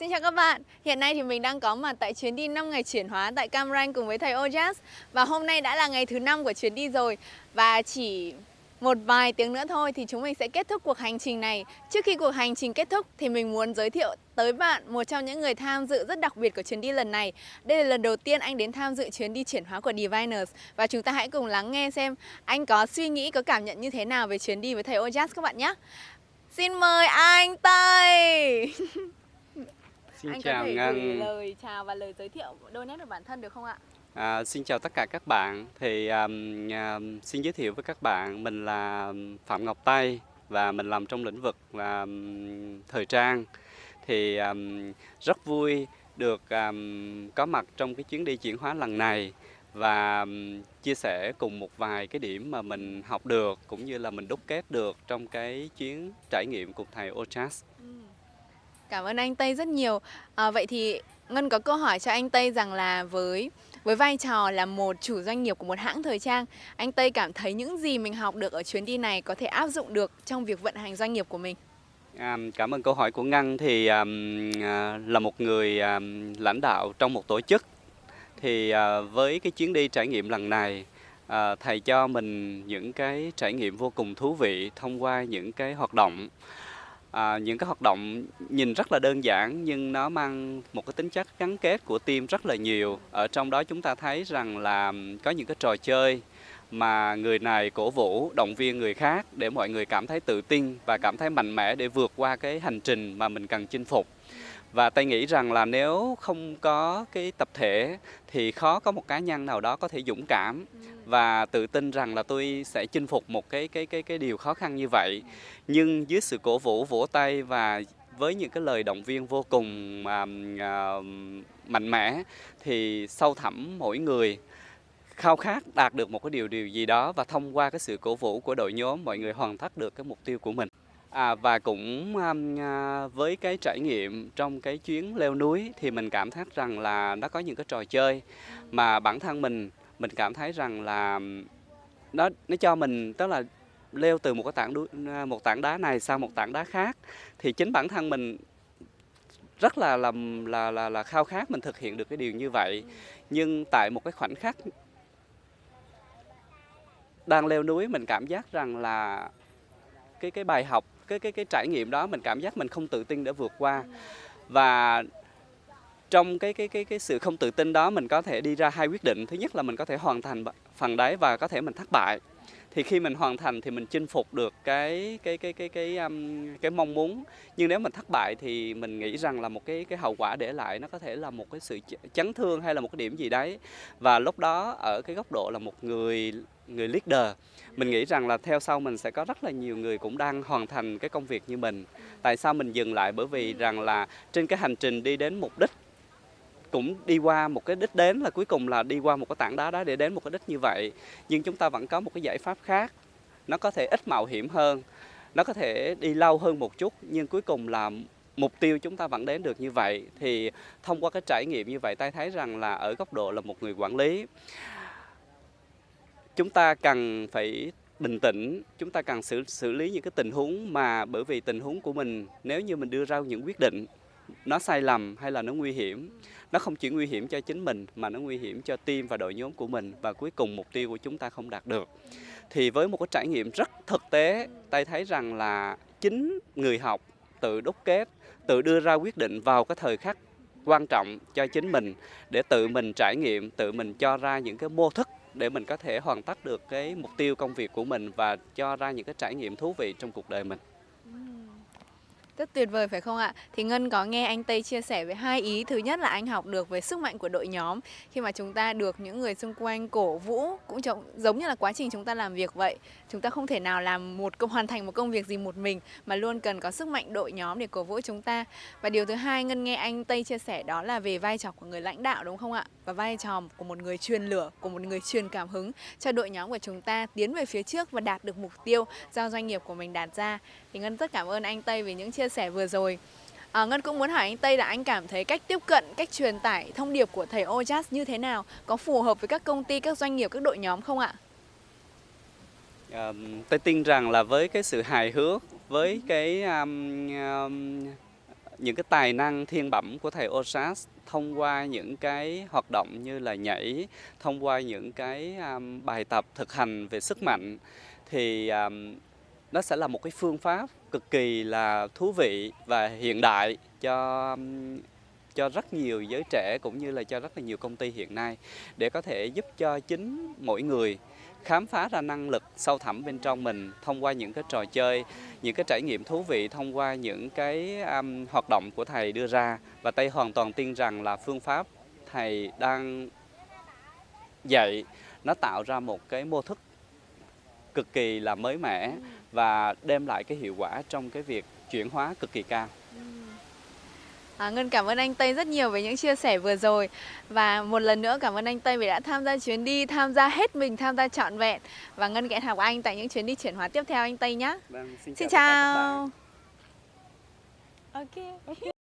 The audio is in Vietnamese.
Xin chào các bạn, hiện nay thì mình đang có mặt tại chuyến đi 5 ngày chuyển hóa tại Cam Ranh cùng với thầy Ojas. Và hôm nay đã là ngày thứ 5 của chuyến đi rồi. Và chỉ một vài tiếng nữa thôi thì chúng mình sẽ kết thúc cuộc hành trình này. Trước khi cuộc hành trình kết thúc thì mình muốn giới thiệu tới bạn một trong những người tham dự rất đặc biệt của chuyến đi lần này. Đây là lần đầu tiên anh đến tham dự chuyến đi chuyển hóa của Diviners. Và chúng ta hãy cùng lắng nghe xem anh có suy nghĩ, có cảm nhận như thế nào về chuyến đi với thầy Ojas các bạn nhé. Xin mời anh Tây Xin anh chào Ngân. lời chào và lời giới thiệu đôi nét về bản thân được không ạ? À, xin chào tất cả các bạn. Thì um, um, xin giới thiệu với các bạn mình là Phạm Ngọc Tây và mình làm trong lĩnh vực là um, thời trang. Thì um, rất vui được um, có mặt trong cái chuyến đi chuyển hóa lần này và chia sẻ cùng một vài cái điểm mà mình học được cũng như là mình đúc kết được trong cái chuyến trải nghiệm cùng thầy Ochas. Cảm ơn anh Tây rất nhiều. À, vậy thì Ngân có câu hỏi cho anh Tây rằng là với với vai trò là một chủ doanh nghiệp của một hãng thời trang, anh Tây cảm thấy những gì mình học được ở chuyến đi này có thể áp dụng được trong việc vận hành doanh nghiệp của mình. À, cảm ơn câu hỏi của Ngân thì um, à, là một người um, lãnh đạo trong một tổ chức thì à, với cái chuyến đi trải nghiệm lần này à, thầy cho mình những cái trải nghiệm vô cùng thú vị thông qua những cái hoạt động. À, những cái hoạt động nhìn rất là đơn giản nhưng nó mang một cái tính chất gắn kết của team rất là nhiều. Ở trong đó chúng ta thấy rằng là có những cái trò chơi mà người này cổ vũ động viên người khác để mọi người cảm thấy tự tin và cảm thấy mạnh mẽ để vượt qua cái hành trình mà mình cần chinh phục. Và tôi nghĩ rằng là nếu không có cái tập thể thì khó có một cá nhân nào đó có thể dũng cảm và tự tin rằng là tôi sẽ chinh phục một cái cái cái cái điều khó khăn như vậy. Nhưng dưới sự cổ vũ vỗ tay và với những cái lời động viên vô cùng à, à, mạnh mẽ thì sâu thẳm mỗi người khao khát đạt được một cái điều điều gì đó và thông qua cái sự cổ vũ của đội nhóm mọi người hoàn tất được cái mục tiêu của mình. À, và cũng um, à, với cái trải nghiệm trong cái chuyến leo núi thì mình cảm thấy rằng là nó có những cái trò chơi mà bản thân mình mình cảm thấy rằng là um, nó nó cho mình tức là leo từ một cái tảng núi à, một tảng đá này sang một tảng đá khác. Thì chính bản thân mình rất là là là là, là khao khát mình thực hiện được cái điều như vậy. Nhưng tại một cái khoảnh khắc đang leo núi, mình cảm giác rằng là cái cái bài học, cái cái cái trải nghiệm đó mình cảm giác mình không tự tin để vượt qua. Và trong cái cái cái cái sự không tự tin đó, mình có thể đi ra hai quyết định. Thứ nhất là mình có thể hoàn thành phần đấy và có thể mình thất bại thì khi mình hoàn thành thì mình chinh phục được cái cái cái cái cái um, cái mong muốn. Nhưng nếu mình thất bại thì mình nghĩ rằng là một cái cái hậu quả để lại nó có thể là một cái sự chấn thương hay là một cái điểm gì đấy. Và lúc đó ở cái góc độ là một người người leader mình nghĩ rằng là theo sau mình sẽ có rất là nhiều người cũng đang hoàn thành cái công việc như mình. Tại sao mình dừng lại? Bởi vì rằng là trên cái hành trình đi đến mục đích cũng đi qua một cái đích đến là cuối cùng là đi qua một cái tảng đá đó để đến một cái đích như vậy. Nhưng chúng ta vẫn có một cái giải pháp khác. Nó có thể ít mạo hiểm hơn, nó có thể đi lâu hơn một chút, nhưng cuối cùng là mục tiêu chúng ta vẫn đến được như vậy. Thì thông qua cái trải nghiệm như vậy, ta thấy rằng là ở góc độ là một người quản lý, chúng ta cần phải bình tĩnh, chúng ta cần xử xử lý những cái tình huống mà bởi vì tình huống của mình, nếu như mình đưa ra những quyết định nó sai lầm hay là nó nguy hiểm nó không chỉ nguy hiểm cho chính mình, mà nó nguy hiểm cho team và đội nhóm của mình và cuối cùng mục tiêu của chúng ta không đạt được thì với một cái trải nghiệm rất thực tế tay thấy rằng là chính người học tự đúc kết, tự đưa ra quyết định vào cái thời khắc quan trọng cho chính mình để tự mình trải nghiệm, tự mình cho ra những cái mô thức để mình có thể hoàn tất được cái mục tiêu công việc của mình và cho ra những cái trải nghiệm thú vị trong cuộc đời mình. Rất tuyệt vời phải không ạ? Thì Ngân có nghe anh Tây chia sẻ với hai ý. Thứ nhất là anh học được về sức mạnh của đội nhóm khi mà chúng ta được những người xung quanh cổ vũ cũng giống như là quá trình chúng ta làm việc vậy. Chúng ta không thể nào làm một công hoàn thành một công việc gì một mình mà luôn cần có sức mạnh đội nhóm để cổ vũ chúng ta. Và điều thứ hai Ngân nghe anh Tây chia sẻ đó là về vai trò của người lãnh đạo đúng không ạ? Và vai trò của một người truyền lửa, của một người truyền cảm hứng cho đội nhóm của chúng ta tiến về phía trước và đạt được mục tiêu do doanh nghiệp của mình đạt ra. Thì Ngân rất cảm ơn anh Tây vì những chia sẻ vừa rồi. À, Ngân cũng muốn hỏi anh Tây là anh cảm thấy cách tiếp cận, cách truyền tải thông điệp của thầy Ojas như thế nào? Có phù hợp với các công ty, các doanh nghiệp, các đội nhóm không ạ? À, tôi tin rằng là với cái sự hài hước, với cái um, um, những cái tài năng thiên bẩm của thầy Osas thông qua những cái hoạt động như là nhảy, thông qua những cái um, bài tập thực hành về sức mạnh thì um, nó sẽ là một cái phương pháp cực kỳ là thú vị và hiện đại cho cho rất nhiều giới trẻ cũng như là cho rất là nhiều công ty hiện nay để có thể giúp cho chính mỗi người khám phá ra năng lực sâu thẳm bên trong mình thông qua những cái trò chơi, những cái trải nghiệm thú vị thông qua những cái um, hoạt động của thầy đưa ra. Và Tây hoàn toàn tin rằng là phương pháp thầy đang dạy nó tạo ra một cái mô thức cực kỳ là mới mẻ và đem lại cái hiệu quả trong cái việc chuyển hóa cực kỳ cao. À, Ngân cảm ơn anh Tây rất nhiều về những chia sẻ vừa rồi. Và một lần nữa cảm ơn anh Tây vì đã tham gia chuyến đi, tham gia hết mình, tham gia trọn vẹn. Và Ngân hẹn học anh tại những chuyến đi chuyển hóa tiếp theo anh Tây nhé Vâng, Xin các bạn. chào. Ok